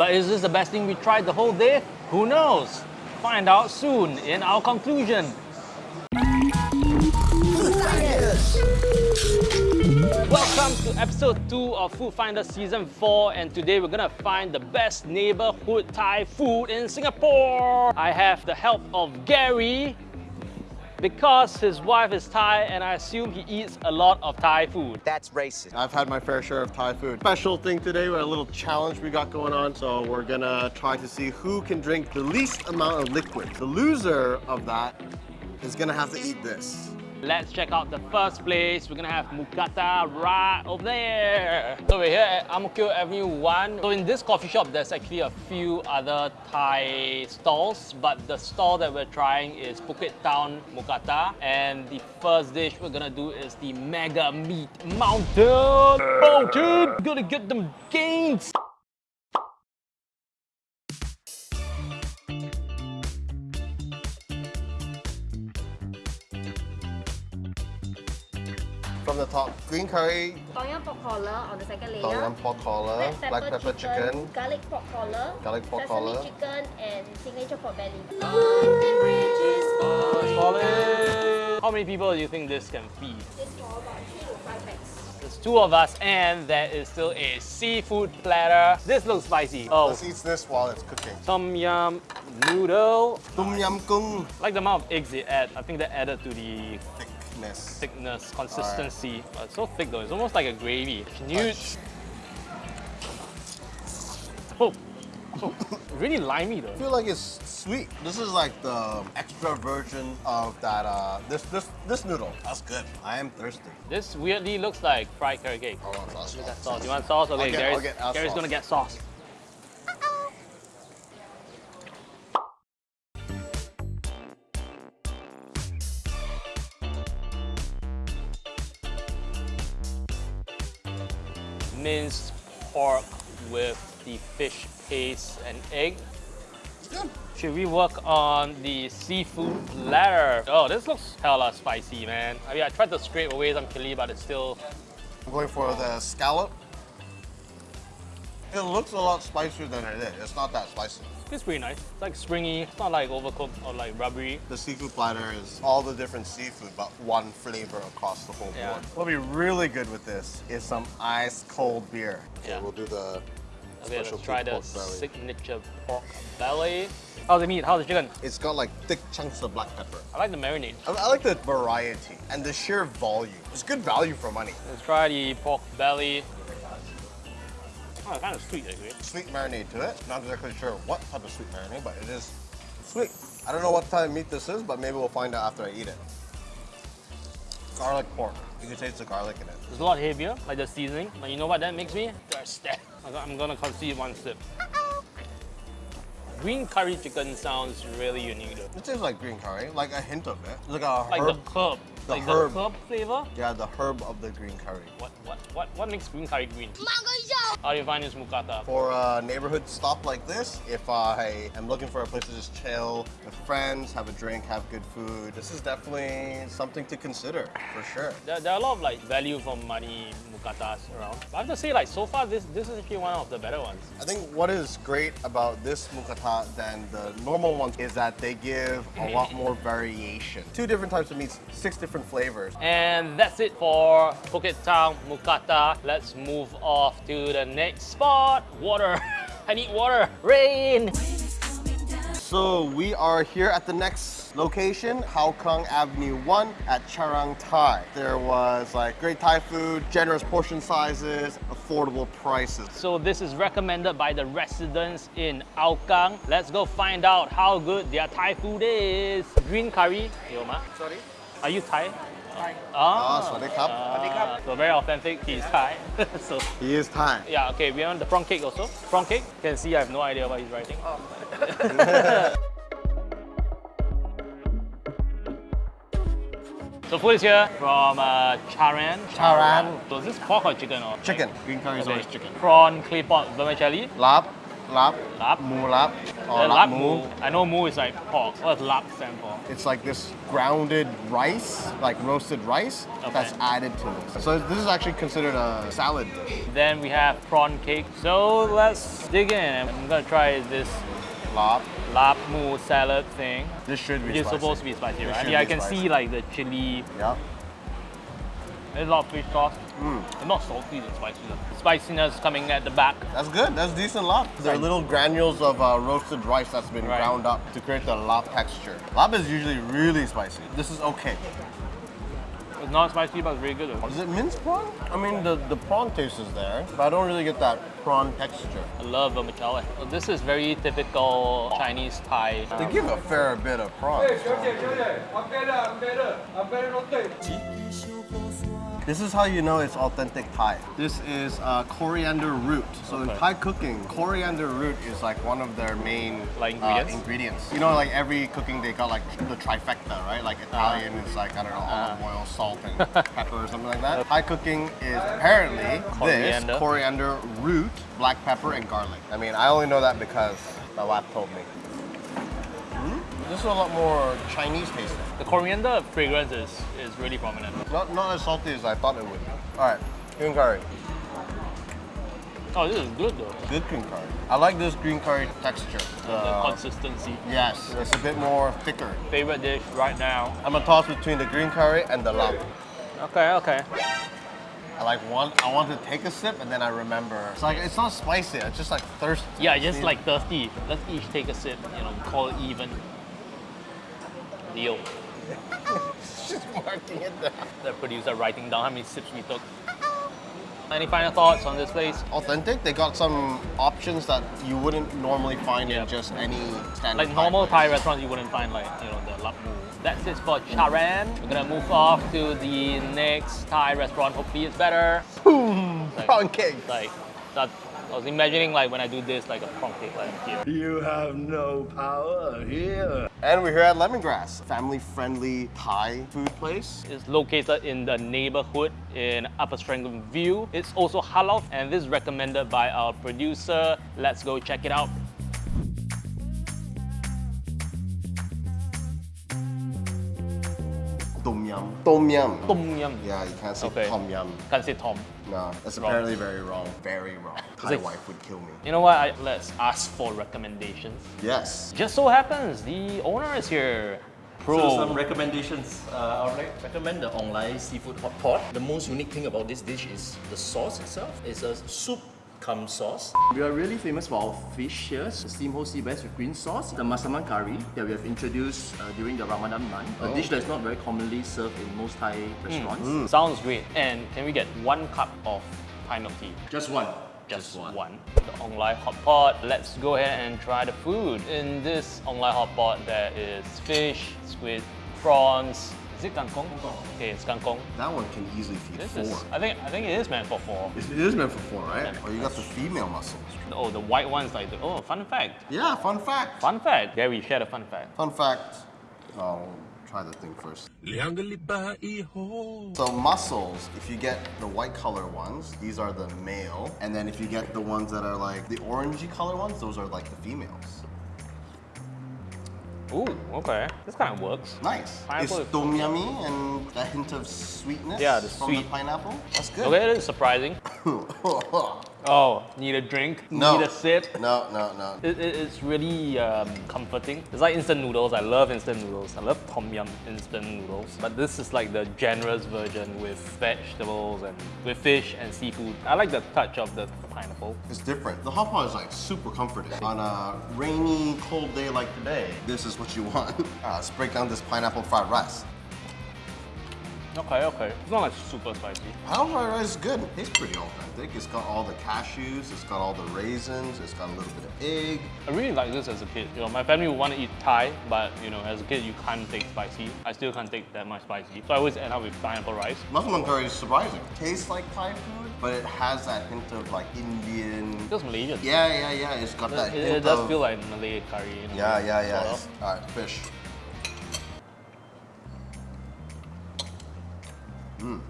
But is this the best thing we tried the whole day? Who knows? Find out soon in our conclusion. Welcome to episode 2 of Food Finder Season 4 and today we're gonna find the best neighborhood Thai food in Singapore. I have the help of Gary because his wife is Thai and I assume he eats a lot of Thai food. That's racist. I've had my fair share of Thai food. Special thing today, we have a little challenge we got going on. So we're gonna try to see who can drink the least amount of liquid. The loser of that is gonna have to eat this. Let's check out the first place. We're gonna have Mookata right over there. So we're here at Kio Avenue 1. So in this coffee shop, there's actually a few other Thai stalls, but the stall that we're trying is Phuket Town Mookata. And the first dish we're gonna do is the Mega Meat Mountain. Oh, Mountain! Gotta get them gains! Top, green curry, Tom yum pork collar on the second layer. tom yum pork collar, Red pepper, black pepper chicken, chicken, garlic pork collar, garlic pork sesame collar. chicken, and signature pork belly. Solid! How many people do you think this can feed? This for about three to five packs. There's two of us and there is still a seafood platter. This looks spicy. Oh, Let's eat this while it's cooking. tom yum noodle. Tum yum kung. like the amount of eggs they add. I think that added to the Thickness. thickness, consistency. Oh, it's so thick though. It's almost like a gravy. Newt. Oh, oh, really limey though. I feel like it's sweet. This is like the extra version of that, uh, this, this, this noodle. That's good. I am thirsty. This weirdly looks like fried carrot cake. I want sauce. Look at that sauce. You want sauce? Okay, I'll get- Gary's, I'll get our Gary's sauce. gonna get sauce. The fish paste and egg. Good. Should we work on the seafood platter? Oh, this looks hella spicy, man. I mean, I tried to scrape away some chili, but it's still I'm going for the scallop. It looks a lot spicier than it is. It's not that spicy. It's pretty nice. It's like springy. It's not like overcooked or like rubbery. The seafood platter is all the different seafood, but one flavor across the whole Yeah. board. What'll be really good with this is some ice cold beer. Yeah. we'll do the Okay, let's try the belly. signature pork belly. How's the meat? How's the chicken? It's got like thick chunks of black pepper. I like the marinade. I, I like the variety and the sheer volume. It's good value for money. Let's try the pork belly. Oh, kind of sweet actually. Sweet marinade to it. Not exactly sure what type of sweet marinade, but it is sweet. I don't know what type of meat this is, but maybe we'll find out after I eat it. Garlic pork. You can taste the garlic in it. It's a lot heavier, like the seasoning. But you know what that makes me? Thirsty. I'm gonna concede one sip. Green curry chicken sounds really unique though. It tastes like green curry, like a hint of it. Like a Like the herb. The like herb. the herb flavor. Yeah, the herb of the green curry. What what what what makes green curry green? How do you find this mukata. For a neighborhood stop like this, if I am looking for a place to just chill with friends, have a drink, have good food, this is definitely something to consider, for sure. There, there are a lot of like value for money mukatas around. But I have to say like so far this this is actually one of the better ones. I think what is great about this mukata than the normal ones is that they give a lot more variation. Two different types of meats, six different flavors. And that's it for Phuket Town Mookata. Let's move off to the next spot. Water. I need water. Rain. So we are here at the next location, Hougang Avenue 1 at Charang Thai. There was like great Thai food, generous portion sizes, affordable prices. So this is recommended by the residents in Hougang. Let's go find out how good their Thai food is. Green curry. Yo, ma. Sorry? Are you Thai? Thai. Ah, Ah, Swadee Krap. So very authentic. He's Thai. so He is Thai. yeah, okay. We want the prawn cake also. Prawn cake. You can see I have no idea what he's writing. So food is here from uh, Charan. Charan. So is this pork or chicken or? Chicken. Green curry is Okay. always chicken. Prawn, clay pot, vermicelli. Lap, Lap. Lap? Mu lap. Oh, or lap mu. I know mu is like pork. What does lap stand for? It's like this grounded rice, like roasted rice, Okay. that's added to this. So this is actually considered a salad dish. Then we have prawn cake. So let's dig in. I'm gonna try this Lap. lap mu salad thing. This should be is supposed to be spicy, This right? Yeah, I can spicy. see like the chili. Yeah. There's a lot of fish sauce. Mm. It's not salty, it's spicy. though. Spiciness coming at the back. That's good. That's decent lap. They're little granules of uh, roasted rice that's been Right. ground up to create the lap texture. Lap is usually really spicy. This is okay. It's not spicy, but it's really good. Is it minced prawn? I mean, the, the prawn taste is there, but I don't really get that prawn texture. I love vermicelli. So this is very typical Chinese Thai. They give a fair bit of prawn. 小 this is how you know it's authentic Thai. This is uh, coriander root. So okay. in Thai cooking, coriander root is like one of their main like uh, ingredients? Uh, ingredients. You know, like every cooking they got like the trifecta, right? Like uh-huh. Italian uh, is like, I don't know, olive uh-huh. oil, salt, and pepper or something like that. Thai cooking is apparently coriander. this, coriander root, black pepper, and garlic. I mean, I only know that because my wife told me. This is a lot more Chinese tasting. The coriander fragrance is, is really prominent. Not not as salty as I thought it would. be. All right, green curry. Oh, this is good though. Good green curry. I like this green curry texture. the The- consistency. yes, it's a bit more thicker. Favorite dish right now. I'm a toss between the green curry and the lamb. Okay, okay. I like one. I want to take a sip and then I remember. It's like it's not spicy. It's just like thirsty. Yeah, just like thirsty. Let's each take a sip, you know, call it even. Deal. just marking it down. The producer writing down how many sips we took. Any final thoughts on this place? Authentic. They got some options that you wouldn't normally find Yeah. in just any standard. Like normal place. Thai restaurants, you wouldn't find like, you know, the lap. That's it for mm. Charan. We're gonna move off to the next Thai restaurant. Hopefully it's better. Boom! Like- cake. Like, that, I was imagining like when I do this, like a prawn cake like here. You have no power here. And we're here at Lemongrass, family-friendly Thai food place. It's located in the neighborhood in Upper Serangoon View. It's also halal and this is recommended by our producer. Let's go check it out. Tom yum. Tom yum. Tom yum. Yeah, you can't say Okay. tom yum. Can't say Tom. No, that's Wrong. apparently very wrong. Very wrong. Thai like- wife would kill me. You know what? I, let's ask for recommendations. Yes. Just so happens the owner is here. Pro. So some recommendations. Uh, I would like recommend the online seafood hot pot. The most unique thing about this dish is the sauce itself. It's a soup cum sauce. We are really famous for our fish here, the steamed whole sea bass with green sauce, the masaman curry that we have introduced uh, during the Ramadan month, a dish that's not very commonly served in most Thai restaurants. Sounds great. And can we get one cup of Thai milk tea? Just one. Just one. The online hot pot. Let's go ahead and try the food. In this online hot pot, there is fish, squid, prawns. Is it Kangkong? Okay, it's Kangkong. That one can easily feed this four. Is, I think I think it is meant for four. It is meant for four, right? Yeah. Oh, you got the female mussels. Oh, the white one's like the, oh, fun fact. Yeah, fun fact. Fun fact. Yeah, we share a fun fact. Fun fact. Oh, try the thing first. So mussels, if you get the white color ones, these are the male. And then if you get the ones that are like the orangey color ones, those are like the females. Ooh, okay. This kind of works. Nice. Pineapple It's tom yummy and a hint of sweetness Yeah, the from sweet. the pineapple. That's good. Okay, it is surprising. Oh, need a drink? No. Need a sip? no, no, no. It, it, it's really um, comforting. It's like instant noodles. I love instant noodles. I love tom yum instant noodles. But this is like the generous version with vegetables and with fish and seafood. I like the touch of the pineapple. It's different. The hot pot is like super comforting. On a rainy, cold day like today, this is what you want. Uh, let's break down this pineapple fried rice. Okay, okay. It's not like super spicy. Pineapple fried rice is good. It's pretty authentic. It's got all the cashews, it's got all the raisins, it's got a little bit of egg. I really like this as a kid. You know, my family would want to eat Thai, but you know, as a kid you can't take spicy. I still can't take that much spicy. So I always end up with pineapple rice. Mussel curry is surprising. Tastes like Thai food, but it has that hint of like Indian. It feels Malaysian. Yeah, yeah, yeah. It's got that It, hint it does of- feel like Malay curry. You know, Yeah, yeah, yeah. sort of. All right, fish. Mm.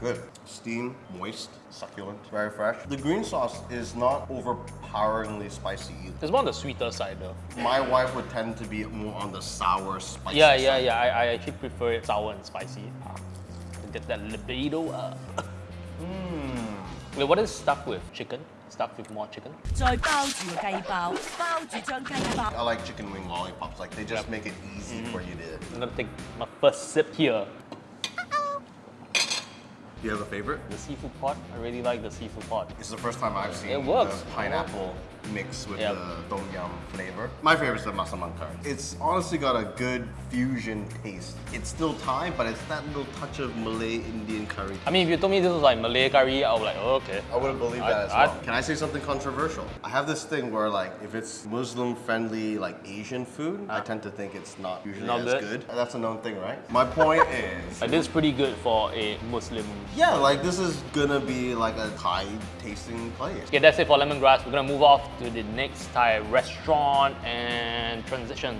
Good. Steam, moist, succulent, very fresh. The green sauce is not overpoweringly spicy either. It's more on the sweeter side though. My wife would tend to be more on the sour, spicy Yeah, yeah, yeah. I, I actually prefer it sour and spicy. Ah. Get that libido up. Mmm. Wait, what is stuffed with? Chicken? Stuffed with more chicken? I like chicken wing lollipops. Like, they just yep. make it easy mm -hmm. for you to... I'm gonna take my first sip here. Do you have a favorite? The seafood pot. I really like the seafood pot. It's the first time I've seen It works. the pineapple mix with Yep. the tom yum flavor. My favorite is the masaman curry. It's honestly got a good fusion taste. It's still Thai, but it's that little touch of Malay Indian curry. I mean, if you told me this was like Malay curry, I would like, oh, okay. I wouldn't believe I- that as I- well. Can I say something controversial? I have this thing where like if it's Muslim friendly like Asian food, I tend to think it's not usually Not as good? good. That's a known thing, right? My point is Like, this is pretty good for a Muslim. Yeah, like this is gonna be like a Thai tasting place. Okay, that's it for lemongrass. We're gonna move off to the next Thai restaurant and transition.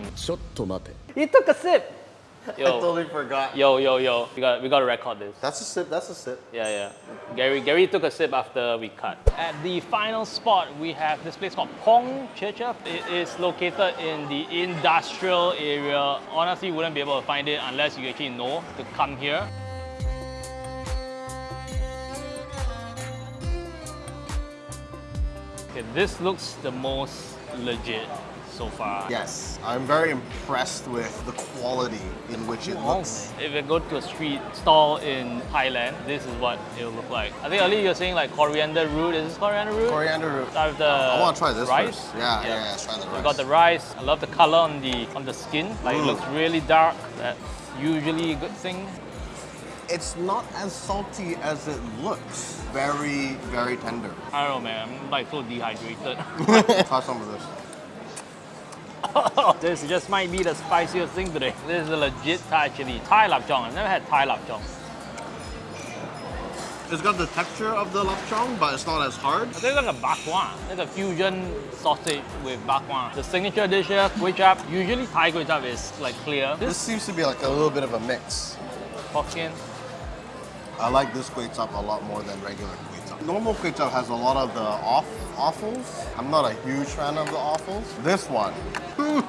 He took a sip. Yo. I totally forgot. Yo, yo, yo. We got we gotta record this. That's a sip, that's a sip. Yeah, yeah. Gary Gary took a sip after we cut. At the final spot, we have this place called Pong Checha. It is located in the industrial area. Honestly, you wouldn't be able to find it unless you actually know to come here. Okay, this looks the most legit so far. Yes, I'm very impressed with the quality in which it looks. If you go to a street stall in Thailand, this is what it will look like. I think earlier you were saying like coriander root. Is this coriander root? Coriander root. Start with the I want to try this rice. first. Yeah, yeah, yeah, let's try the We got the rice. I love the color on the on the skin. Like it looks really dark. That's usually a good thing. It's not as salty as it looks. Very, very tender. I don't know, man. I'm like so dehydrated. Try some of this. this just might be the spiciest thing today. This is a legit Thai chili. Thai lap chong. I've never had Thai lap chong. It's got the texture of the lapchong, but it's not as hard. I think it's like a bak kwa. It's a fusion sausage with bak kwa. The signature dish here, kway chap. Usually Thai kway chap is like clear. This This seems to be like a little bit of a mix. Hokkien. I like this kway chap a lot more than regular kway chap. Normal kway chap has a lot of the off offals. I'm not a huge fan of the offals. This one,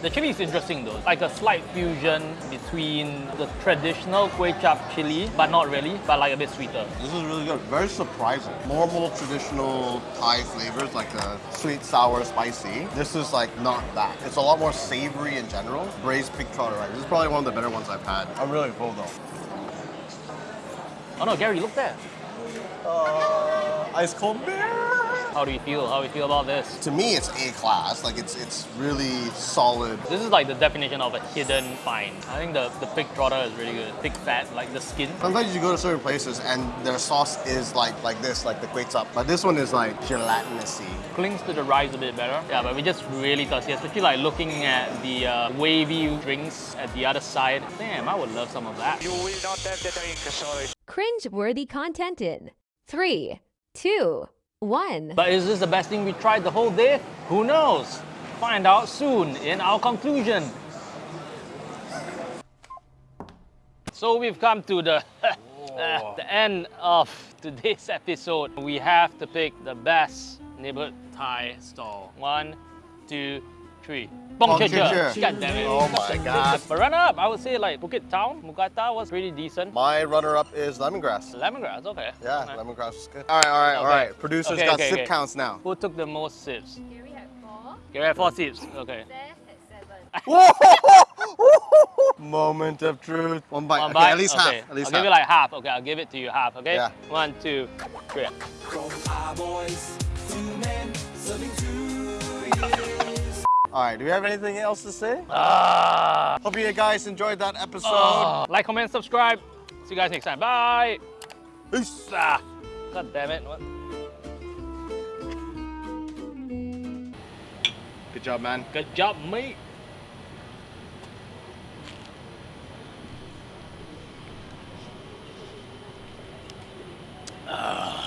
The chili is interesting though. Like a slight fusion between the traditional kway chap chili, but not really, but like a bit sweeter. this is really good. Very surprising. Normal traditional Thai flavors like the sweet, sour, spicy. This is like not that. It's a lot more savory in general. Braised pig trotter rice. This is probably one of the better ones I've had. I'm really full though. Oh no, Gary, look there. Uh, ice cold beer. How do you feel? How do you feel about this? To me, it's A class. Like it's it's really solid. This is like the definition of a hidden find. I think the, the pig trotter is really good. Thick fat, like the skin. Sometimes you go to certain places and their sauce is like like this, like the kway chap. But this one is like gelatinousy. Clings to the rice a bit better. Yeah, but we just really thirsty, especially like looking at the uh, wavy drinks at the other side. Damn, I would love some of that. You will not have the drink, sorry. Cringe-worthy content in three, two, one. But is this the best thing we tried the whole day? Who knows? Find out soon in our conclusion. So we've come to the uh, the end of today's episode. We have to pick the best neighborhood Thai stall. One, two, three. Bong Bong Chicha. Chicha. God damn it. Oh my God. But runner up, I would say like Phuket Town, Mookata was pretty decent. My runner-up is lemongrass. Lemongrass, okay. Yeah, Okay. lemongrass is good. All right, all right, all Okay. right. Producers Okay, got okay, sip okay. counts now. Who took the most sips? Gary had four, Gary had four sips. Okay. Seth had seven. Moment of truth. One bite. One okay, bite? at least okay. half. At least I'll half. give it like half. Okay, I'll give it to you half. Okay. Yeah. One, two, three. All right, do we have anything else to say? Uh, Hope you guys enjoyed that episode. Uh, like, comment, subscribe. See you guys next time. Bye. Peace. Ah, God damn it. What? Good job, man. Good job, mate. Uh. Ah.